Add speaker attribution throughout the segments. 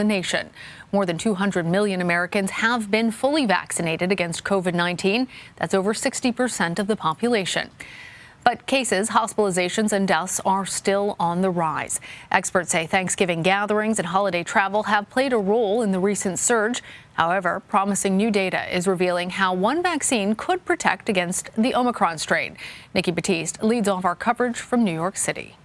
Speaker 1: the nation. More than 200 million Americans have been fully vaccinated against COVID-19. That's over 60% of the population. But cases, hospitalizations, and deaths are still on the rise. Experts say Thanksgiving gatherings and holiday travel have played a role in the recent surge. However, promising new data is revealing how one vaccine could protect against the Omicron strain. Nikki Batiste leads off our coverage from New York City.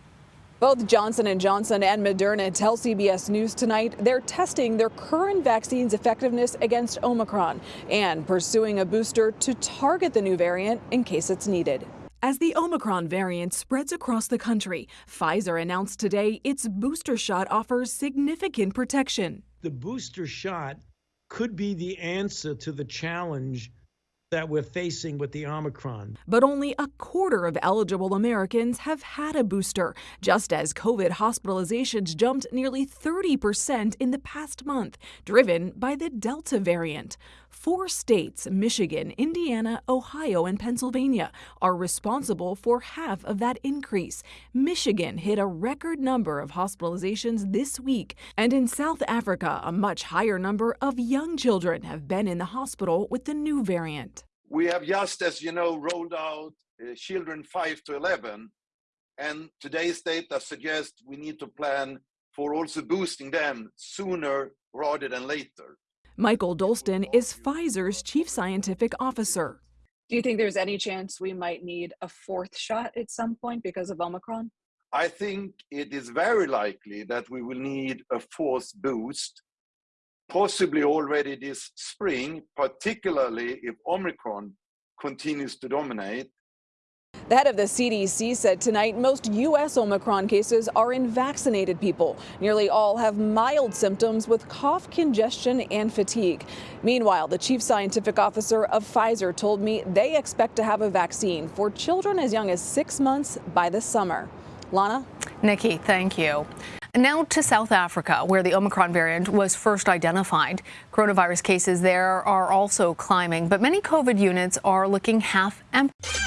Speaker 2: Both Johnson & Johnson and Moderna tell CBS News tonight they're testing their current vaccine's effectiveness against Omicron and pursuing a booster to target the new variant in case it's needed. As the Omicron variant spreads across the country, Pfizer announced today its booster shot offers significant protection.
Speaker 3: The booster shot could be the answer to the challenge that we're facing with the Omicron.
Speaker 2: But only a quarter of eligible Americans have had a booster, just as COVID hospitalizations jumped nearly 30% in the past month, driven by the Delta variant. Four states, Michigan, Indiana, Ohio, and Pennsylvania, are responsible for half of that increase. Michigan hit a record number of hospitalizations this week, and in South Africa, a much higher number of young children have been in the hospital with the new variant.
Speaker 4: We have just, as you know, rolled out uh, children 5 to 11, and today's data suggests we need to plan for also boosting them sooner rather than later.
Speaker 2: Mikael Dolsten is Pfizer's chief scientific officer.
Speaker 5: Do you think there's any chance we might need a fourth shot at some point because of Omicron?
Speaker 4: I think it is very likely that we will need a fourth boost possibly already this spring, particularly if Omicron continues to dominate.
Speaker 2: The head of the CDC said tonight most U.S. Omicron cases are in vaccinated people. Nearly all have mild symptoms with cough, congestion, and fatigue. Meanwhile, the chief scientific officer of Pfizer told me they expect to have a vaccine for children as young as six months by the summer. Lana?
Speaker 1: Nikki, thank you. Now to South Africa, where the Omicron variant was first identified. Coronavirus cases there are also climbing, but many COVID units are looking half empty.